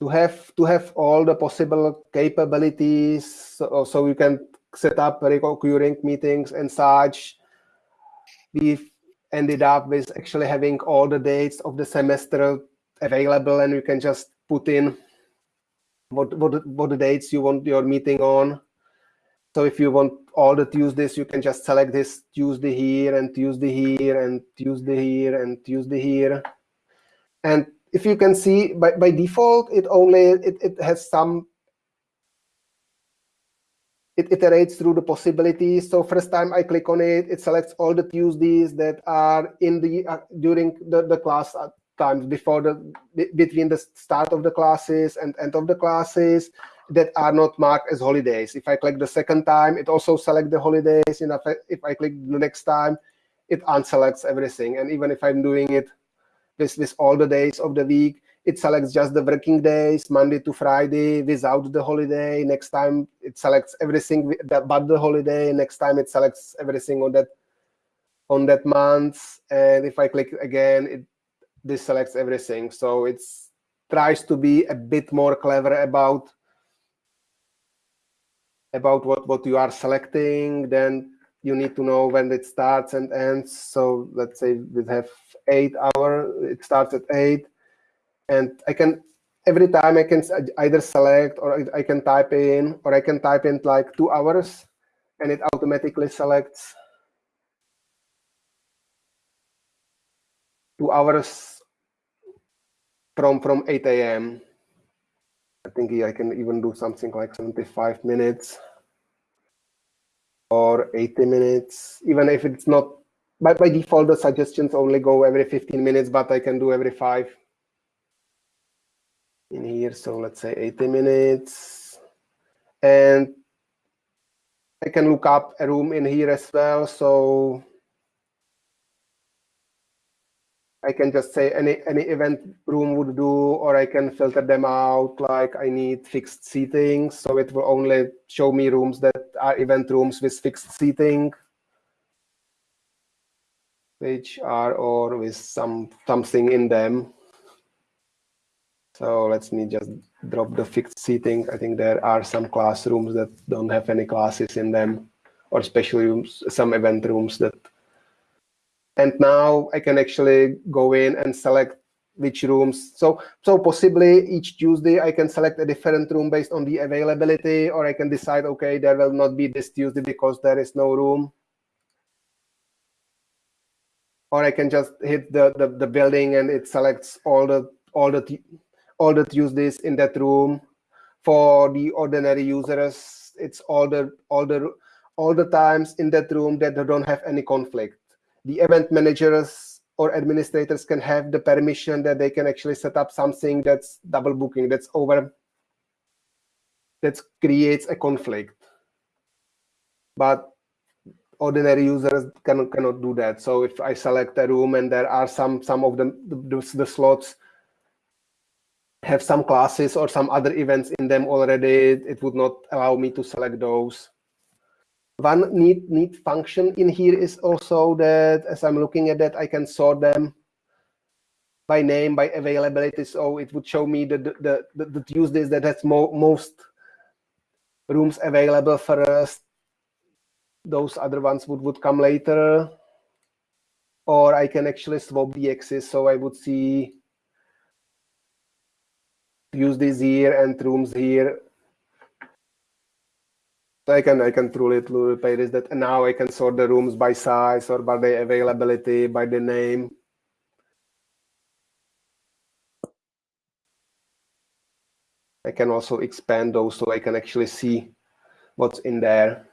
to have to have all the possible capabilities so, so you can set up recurring meetings and such we've ended up with actually having all the dates of the semester available and you can just put in what what, what the dates you want your meeting on so if you want all the Tuesdays, you can just select this Tuesday here and Tuesday here and Tuesday here and Tuesday here. And if you can see by, by default, it only it, it has some it iterates through the possibilities. So first time I click on it, it selects all the Tuesdays that are in the uh, during the, the class times before the between the start of the classes and end of the classes that are not marked as holidays. If I click the second time, it also selects the holidays. And I, if I click the next time, it unselects everything. And even if I'm doing it with, all the days of the week, it selects just the working days, Monday to Friday, without the holiday. Next time, it selects everything but the holiday. Next time, it selects everything on that on that month. And if I click again, it this selects everything. So it tries to be a bit more clever about about what, what you are selecting, then you need to know when it starts and ends. So let's say we have eight hour, it starts at eight. And I can, every time I can either select or I can type in, or I can type in like two hours and it automatically selects two hours from, from 8 a.m. I think I can even do something like 75 minutes or 80 minutes, even if it's not, by, by default, the suggestions only go every 15 minutes, but I can do every five in here. So let's say 80 minutes. And I can look up a room in here as well. So I can just say any any event room would do, or I can filter them out like I need fixed seating. So it will only show me rooms that are event rooms with fixed seating, which are or with some something in them. So let me just drop the fixed seating. I think there are some classrooms that don't have any classes in them, or special rooms, some event rooms that and now I can actually go in and select which rooms. So, so possibly each Tuesday I can select a different room based on the availability, or I can decide, okay, there will not be this Tuesday because there is no room. Or I can just hit the, the, the building and it selects all the all the all the Tuesdays in that room. For the ordinary users, it's all the all the all the times in that room that they don't have any conflict the event managers or administrators can have the permission that they can actually set up something that's double booking, that's over, that creates a conflict. But ordinary users cannot, cannot do that. So if I select a room and there are some, some of the, the, the slots have some classes or some other events in them already, it would not allow me to select those. One neat, neat function in here is also that as I'm looking at that, I can sort them by name, by availability. So it would show me the, the, the, the Tuesdays that has mo most rooms available for us. Those other ones would, would come later. Or I can actually swap the axis. So I would see Tuesdays here and rooms here I can I can truly truly pay this that and now I can sort the rooms by size or by the availability by the name. I can also expand those so I can actually see what's in there.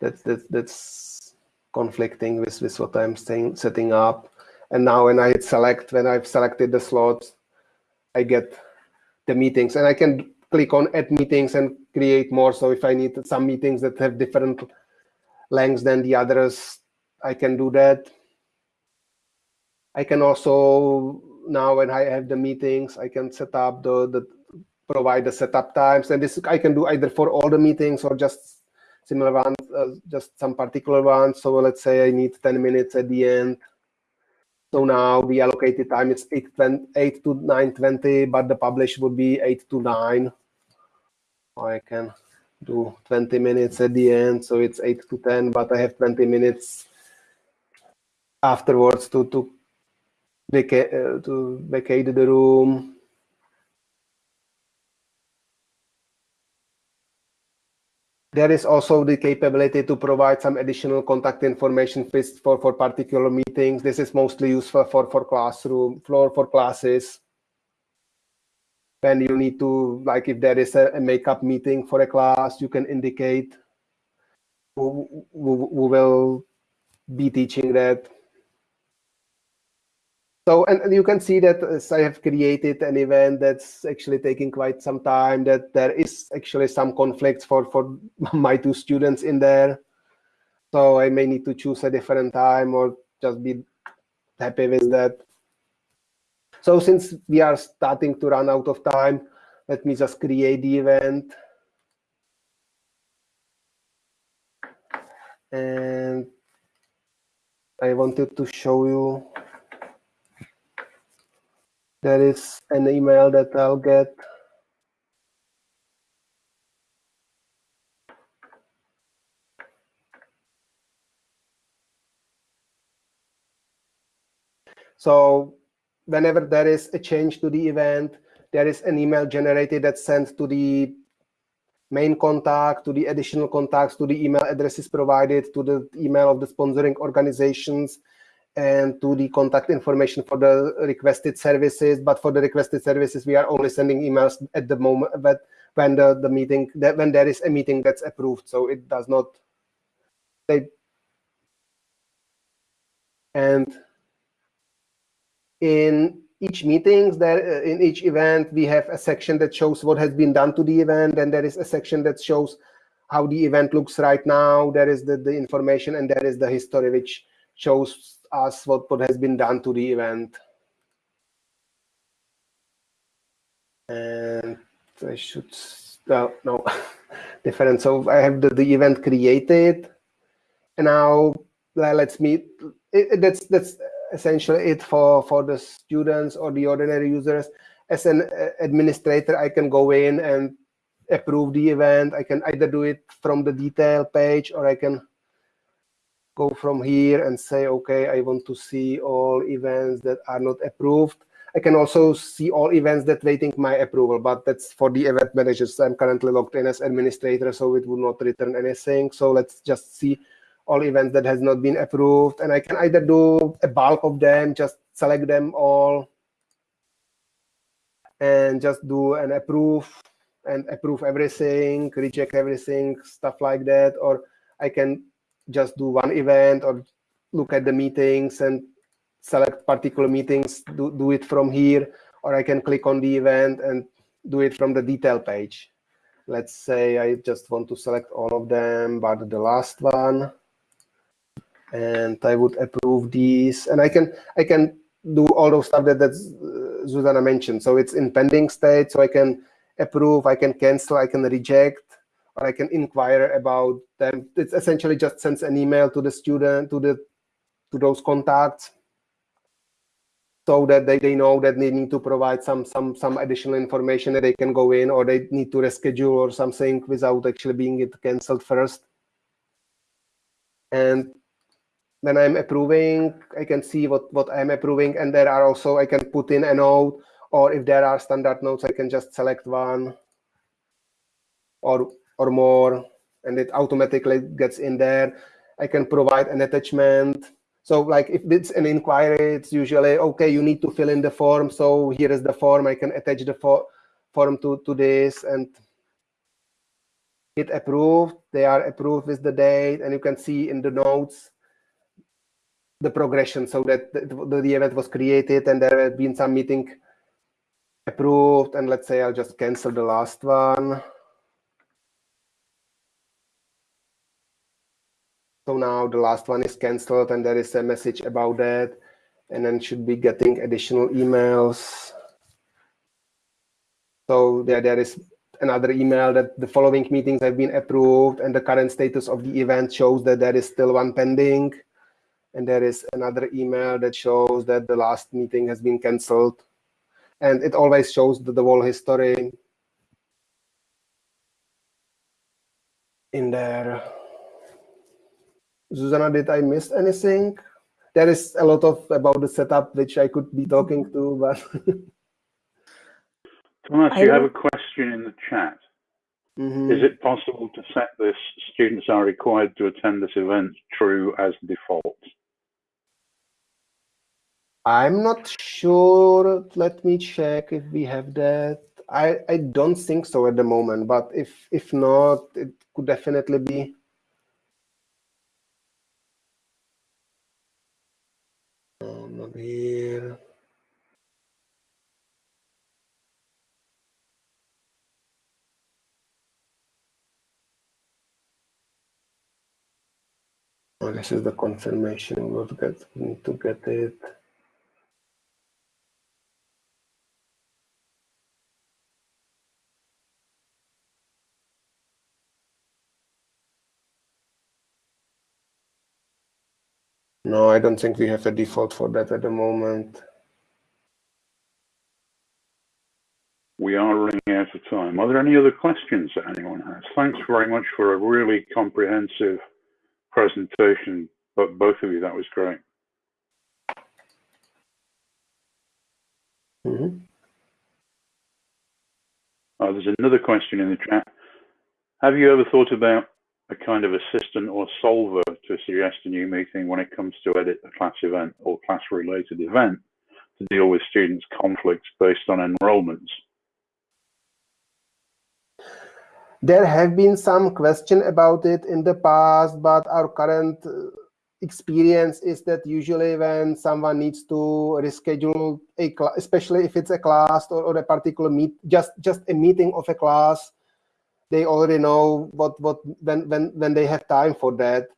that's that's that's conflicting with with what I'm saying setting up. And now when I select, when I've selected the slots, I get the meetings, and I can click on add meetings and create more. So if I need some meetings that have different lengths than the others, I can do that. I can also now when I have the meetings, I can set up the, the provide the setup times, and this I can do either for all the meetings or just similar ones, uh, just some particular ones. So let's say I need 10 minutes at the end. So now the allocated time is 8, 20, 8 to 9.20, but the publish would be 8 to 9. I can do 20 minutes at the end, so it's 8 to 10, but I have 20 minutes afterwards to, to vacate, uh, to vacate the room. There is also the capability to provide some additional contact information for, for particular meetings. This is mostly useful for, for classroom, floor for classes. When you need to, like if there is a, a makeup meeting for a class, you can indicate who, who, who will be teaching that so, and you can see that as I have created an event that's actually taking quite some time, that there is actually some conflicts for, for *laughs* my two students in there. So I may need to choose a different time or just be happy with that. So since we are starting to run out of time, let me just create the event. And I wanted to show you there is an email that I'll get. So whenever there is a change to the event, there is an email generated that's sent to the main contact, to the additional contacts, to the email addresses provided, to the email of the sponsoring organizations, and to the contact information for the requested services. But for the requested services, we are only sending emails at the moment but when the, the meeting that when there is a meeting that's approved. So it does not they and in each meetings there uh, in each event we have a section that shows what has been done to the event and there is a section that shows how the event looks right now there is the, the information and there is the history which shows us what, what has been done to the event. And I should, well, no, *laughs* different. So I have the, the event created. And now let's meet, it, that's, that's essentially it for, for the students or the ordinary users. As an uh, administrator, I can go in and approve the event. I can either do it from the detail page or I can go from here and say, okay, I want to see all events that are not approved. I can also see all events that waiting my approval, but that's for the event managers. I'm currently logged in as administrator, so it will not return anything. So let's just see all events that has not been approved. And I can either do a bulk of them, just select them all, and just do an approve and approve everything, reject everything, stuff like that. Or I can just do one event or look at the meetings and select particular meetings, do, do it from here, or I can click on the event and do it from the detail page. Let's say I just want to select all of them, but the last one, and I would approve these, and I can I can do all those stuff that that's, uh, Zuzana mentioned. So it's in pending state, so I can approve, I can cancel, I can reject, or I can inquire about them. It essentially just sends an email to the student, to the to those contacts, so that they, they know that they need to provide some some some additional information that they can go in, or they need to reschedule or something without actually being it cancelled first. And when I'm approving, I can see what what I'm approving, and there are also I can put in a note, or if there are standard notes, I can just select one or or more, and it automatically gets in there. I can provide an attachment. So like if it's an inquiry, it's usually, okay, you need to fill in the form. So here is the form. I can attach the for form to, to this. And hit approve. They are approved with the date, and you can see in the notes the progression so that the, the event was created and there had been some meeting approved. And let's say I'll just cancel the last one. So now the last one is canceled and there is a message about that. And then should be getting additional emails. So there, there is another email that the following meetings have been approved and the current status of the event shows that there is still one pending. And there is another email that shows that the last meeting has been canceled. And it always shows the, the whole history in there. Susanna, did I miss anything? There is a lot of about the setup which I could be talking to, but *laughs* Thomas, you have a question in the chat. mm -hmm. Is it possible to set this students are required to attend this event true as default? I'm not sure. Let me check if we have that. I, I don't think so at the moment, but if if not, it could definitely be. Um, here. Oh, this is the confirmation. We'll get, we need to get it. No, I don't think we have a default for that at the moment. We are running out of time. Are there any other questions that anyone has? Thanks very much for a really comprehensive presentation, but both of you, that was great. Mm -hmm. uh, there's another question in the chat. Have you ever thought about a kind of assistant or solver to suggest a new meeting when it comes to edit a class event or class related event to deal with students' conflicts based on enrollments? There have been some question about it in the past, but our current uh, experience is that usually when someone needs to reschedule a class, especially if it's a class or, or a particular meet, just just a meeting of a class, they already know what what when when when they have time for that.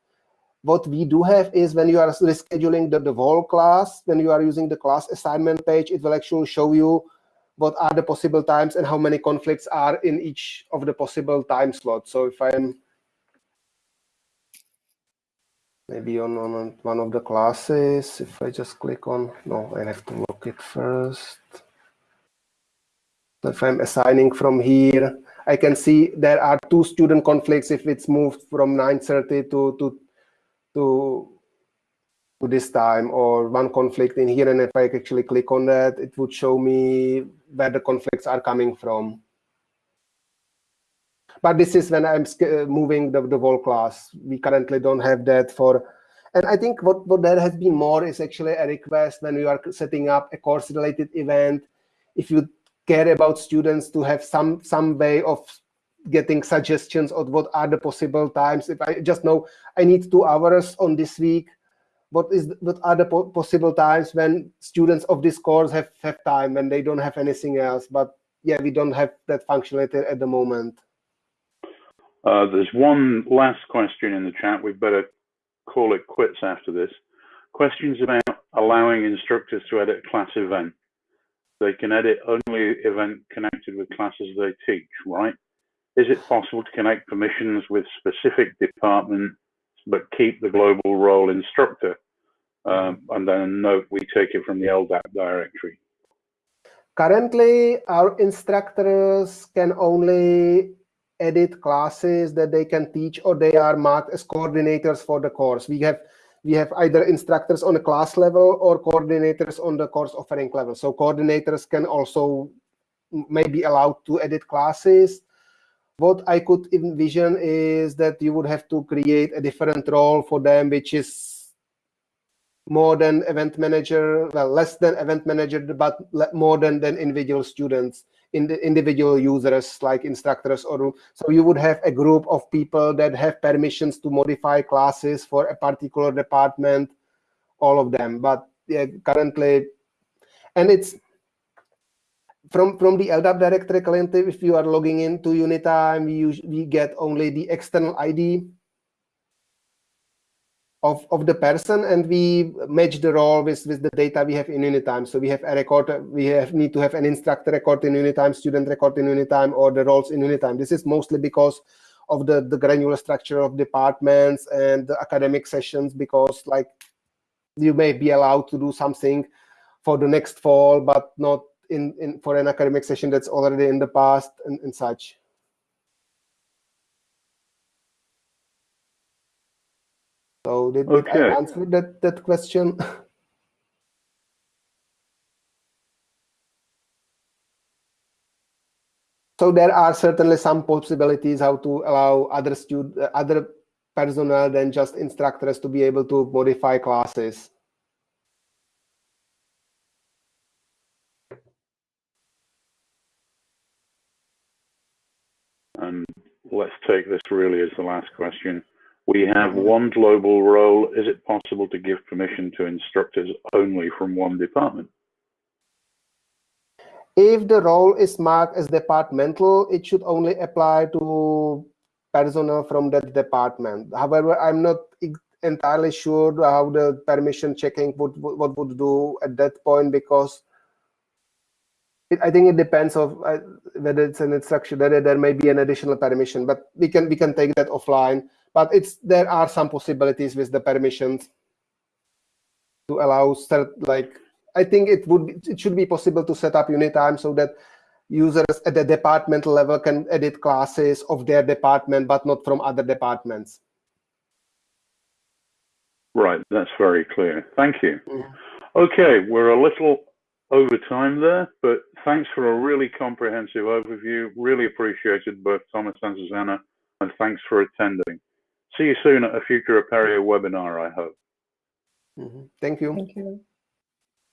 What we do have is when you are rescheduling the, the whole class when you are using the class assignment page it will actually show you what are the possible times and how many conflicts are in each of the possible time slots. So if i'm maybe on, on one of the classes if i just click on no i have to look it first. If i'm assigning from here I can see there are two student conflicts if it's moved from 9.30 to, to, to, to this time or one conflict in here. And if I actually click on that, it would show me where the conflicts are coming from. But this is when I'm uh, moving the, the whole class. We currently don't have that for and I think what, what there has been more is actually a request when you are setting up a course-related event. If you care about students to have some some way of getting suggestions of what are the possible times. If I just know I need two hours on this week, what is what are the po possible times when students of this course have have time when they don't have anything else? But yeah, we don't have that functionality at the moment. Uh, there's one last question in the chat. We better call it quits after this. Questions about allowing instructors to edit class event they can edit only event connected with classes they teach, right? Is it possible to connect permissions with specific departments but keep the global role instructor? Um, and then note we take it from the LDAP directory. Currently, our instructors can only edit classes that they can teach or they are marked as coordinators for the course. We have we have either instructors on a class level or coordinators on the course offering level. So coordinators can also maybe allowed to edit classes. What I could envision is that you would have to create a different role for them, which is more than event manager, well, less than event manager, but more than, than individual students, in the individual users like instructors or so you would have a group of people that have permissions to modify classes for a particular department, all of them. But yeah, currently, and it's from from the LDAP directory currently, if you are logging into Unitime, we, we get only the external ID of, of the person and we match the role with, with the data we have in Unitime. So we have a record, we have need to have an instructor record in Unitime, student record in Unitime, or the roles in Unitime. This is mostly because of the, the granular structure of departments and the academic sessions, because like you may be allowed to do something for the next fall, but not in, in for an academic session that's already in the past and, and such. So did, did Okay. I answer that, that question? *laughs* so there are certainly some possibilities how to allow other stud uh, other personnel than just instructors to be able to modify classes. And let's take this really as the last question. We have one global role. Is it possible to give permission to instructors only from one department? If the role is marked as departmental, it should only apply to personnel from that department. However, I'm not entirely sure how the permission checking would what would do at that point because it, I think it depends of uh, whether it's an instruction whether there may be an additional permission, but we can we can take that offline. But it's there are some possibilities with the permissions to allow cert, like I think it would it should be possible to set up Unitime so that users at the departmental level can edit classes of their department, but not from other departments. Right, that's very clear. Thank you. Mhm. Okay, we're a little over time there, but thanks for a really comprehensive overview. Really appreciated both Thomas and Susanna, and thanks for attending. See you soon at a future Apereo webinar, I hope. Mhm. Thank you. Thank you.